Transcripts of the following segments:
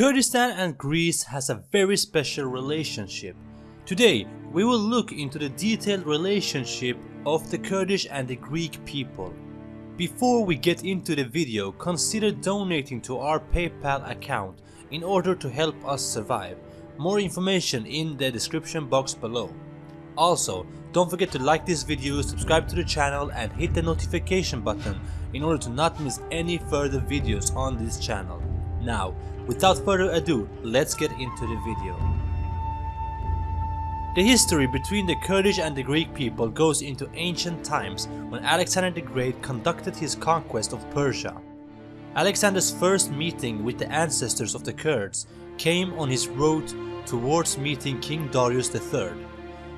Kurdistan and Greece has a very special relationship. Today, we will look into the detailed relationship of the Kurdish and the Greek people. Before we get into the video, consider donating to our PayPal account in order to help us survive. More information in the description box below. Also, don't forget to like this video, subscribe to the channel and hit the notification button in order to not miss any further videos on this channel. Now, without further ado, let's get into the video. The history between the Kurdish and the Greek people goes into ancient times when Alexander the Great conducted his conquest of Persia. Alexander's first meeting with the ancestors of the Kurds came on his road towards meeting King Darius III.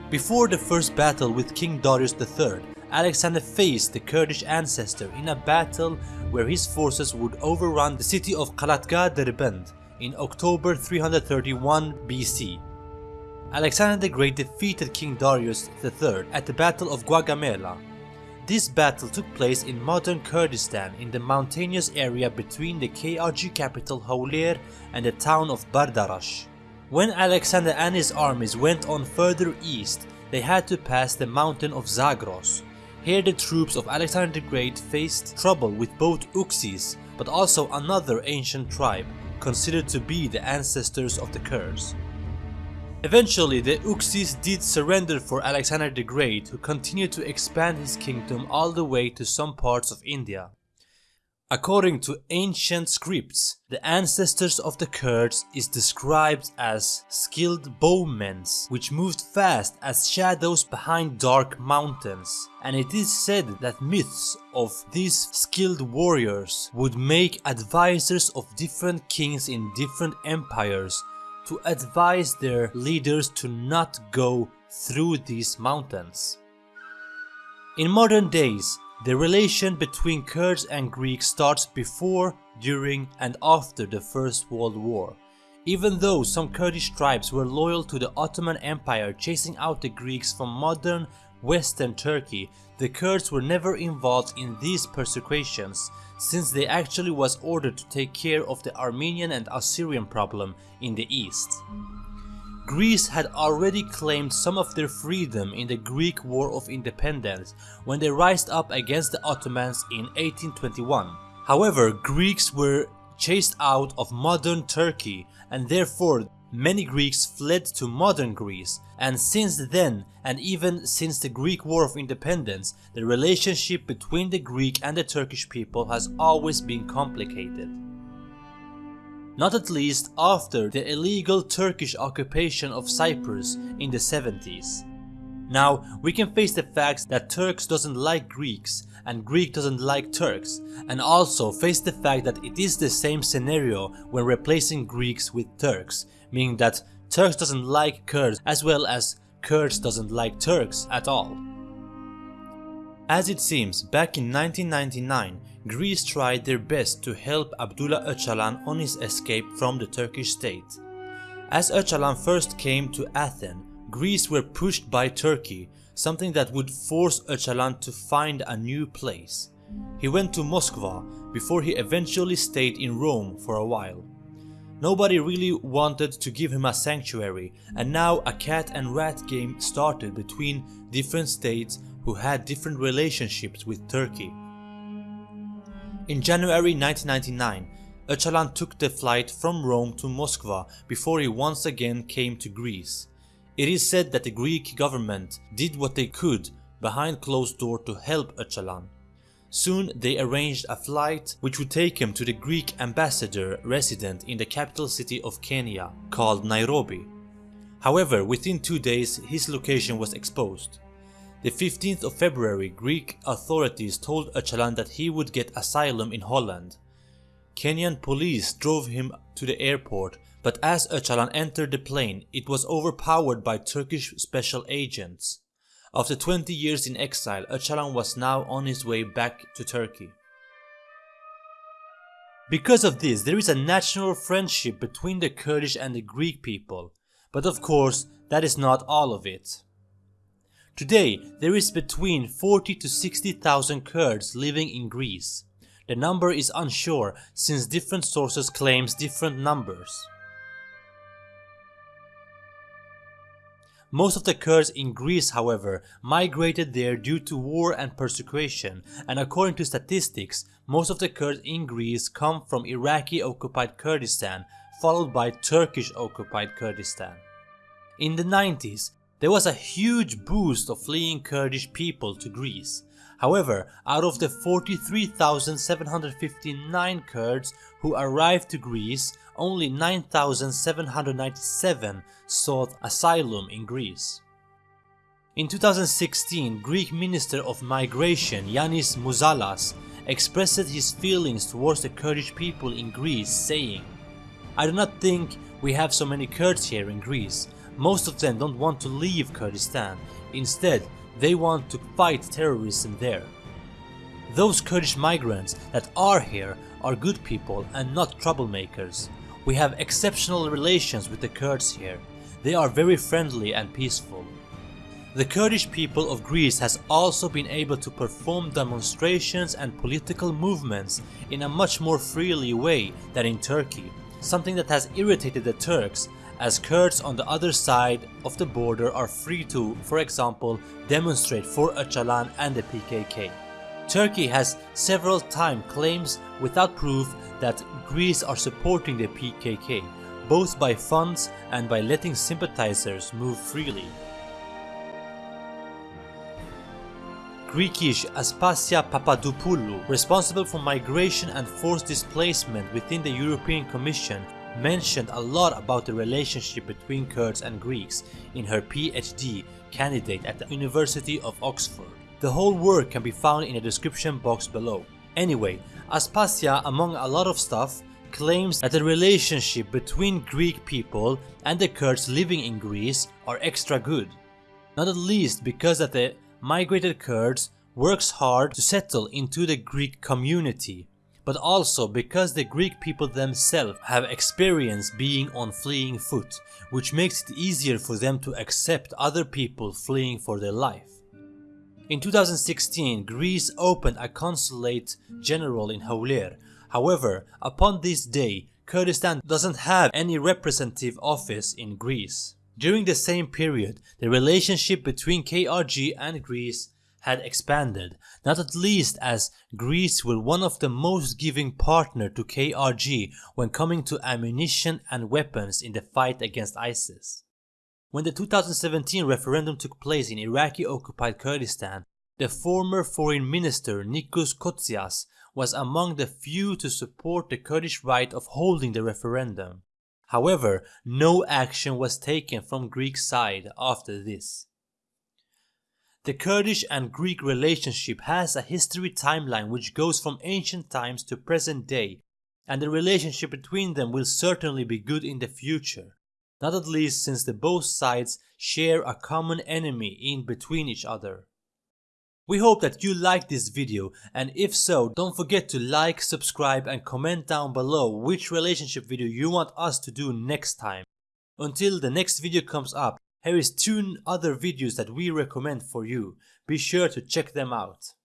Before the first battle with King Darius III, Alexander faced the Kurdish ancestor in a battle where his forces would overrun the city of Kalatga Derbend in October 331 BC. Alexander the Great defeated King Darius III at the Battle of Gaugamela. This battle took place in modern Kurdistan in the mountainous area between the KRG capital Hawler and the town of Bardarash. When Alexander and his armies went on further east, they had to pass the mountain of Zagros. Here the troops of Alexander the Great faced trouble with both Uksis, but also another ancient tribe, considered to be the ancestors of the Kurds. Eventually the Uksis did surrender for Alexander the Great who continued to expand his kingdom all the way to some parts of India. According to ancient scripts, the ancestors of the Kurds is described as skilled bowmen which moved fast as shadows behind dark mountains and it is said that myths of these skilled warriors would make advisors of different kings in different empires to advise their leaders to not go through these mountains. In modern days, the relation between Kurds and Greeks starts before, during and after the First World War. Even though some Kurdish tribes were loyal to the Ottoman Empire chasing out the Greeks from modern western Turkey, the Kurds were never involved in these persecutions since they actually was ordered to take care of the Armenian and Assyrian problem in the east. Greece had already claimed some of their freedom in the Greek War of Independence when they rised up against the Ottomans in 1821. However, Greeks were chased out of modern Turkey and therefore many Greeks fled to modern Greece and since then and even since the Greek War of Independence the relationship between the Greek and the Turkish people has always been complicated not at least after the illegal Turkish occupation of Cyprus in the 70s. Now, we can face the facts that Turks doesn't like Greeks and Greek doesn't like Turks and also face the fact that it is the same scenario when replacing Greeks with Turks, meaning that Turks doesn't like Kurds as well as Kurds doesn't like Turks at all. As it seems, back in 1999, Greece tried their best to help Abdullah Öcalan on his escape from the Turkish state. As Öcalan first came to Athens, Greece were pushed by Turkey, something that would force Öcalan to find a new place. He went to Moscow before he eventually stayed in Rome for a while. Nobody really wanted to give him a sanctuary and now a cat and rat game started between different states who had different relationships with Turkey. In January 1999, Öcalan took the flight from Rome to Moscow before he once again came to Greece. It is said that the Greek government did what they could behind closed door to help Öcalan. Soon they arranged a flight which would take him to the Greek ambassador resident in the capital city of Kenya called Nairobi. However, within two days his location was exposed. The 15th of February, Greek authorities told Öcalan that he would get asylum in Holland. Kenyan police drove him to the airport, but as Öcalan entered the plane, it was overpowered by Turkish special agents. After 20 years in exile, Öcalan was now on his way back to Turkey. Because of this, there is a national friendship between the Kurdish and the Greek people, but of course, that is not all of it. Today, there is between 40 to 60,000 Kurds living in Greece. The number is unsure since different sources claims different numbers. Most of the Kurds in Greece, however, migrated there due to war and persecution, and according to statistics, most of the Kurds in Greece come from Iraqi-occupied Kurdistan, followed by Turkish-occupied Kurdistan. In the 90s, there was a huge boost of fleeing Kurdish people to Greece. However, out of the 43,759 Kurds who arrived to Greece, only 9,797 sought asylum in Greece. In 2016, Greek Minister of Migration Yanis Mouzalas expressed his feelings towards the Kurdish people in Greece saying, I do not think we have so many Kurds here in Greece. Most of them don't want to leave Kurdistan. Instead, they want to fight terrorism there. Those Kurdish migrants that are here are good people and not troublemakers. We have exceptional relations with the Kurds here. They are very friendly and peaceful. The Kurdish people of Greece has also been able to perform demonstrations and political movements in a much more freely way than in Turkey, something that has irritated the Turks as Kurds on the other side of the border are free to, for example, demonstrate for Öcalan and the PKK. Turkey has several times claims without proof that Greece are supporting the PKK, both by funds and by letting sympathizers move freely. Greekish Aspasia Papadopoulou, responsible for migration and forced displacement within the European Commission, mentioned a lot about the relationship between Kurds and Greeks in her PhD candidate at the University of Oxford. The whole work can be found in the description box below. Anyway, Aspasia among a lot of stuff claims that the relationship between Greek people and the Kurds living in Greece are extra good. Not at least because that the migrated Kurds works hard to settle into the Greek community but also because the Greek people themselves have experience being on fleeing foot, which makes it easier for them to accept other people fleeing for their life. In 2016, Greece opened a consulate general in Hawler. However, upon this day, Kurdistan doesn't have any representative office in Greece. During the same period, the relationship between KRG and Greece had expanded, not at least as Greece were one of the most giving partner to KRG when coming to ammunition and weapons in the fight against ISIS. When the 2017 referendum took place in Iraqi-occupied Kurdistan, the former foreign minister Nikos Kotzias was among the few to support the Kurdish right of holding the referendum. However, no action was taken from Greek side after this. The Kurdish and Greek relationship has a history timeline which goes from ancient times to present day and the relationship between them will certainly be good in the future, not at least since the both sides share a common enemy in between each other. We hope that you liked this video and if so don't forget to like, subscribe and comment down below which relationship video you want us to do next time. Until the next video comes up, here is two other videos that we recommend for you, be sure to check them out.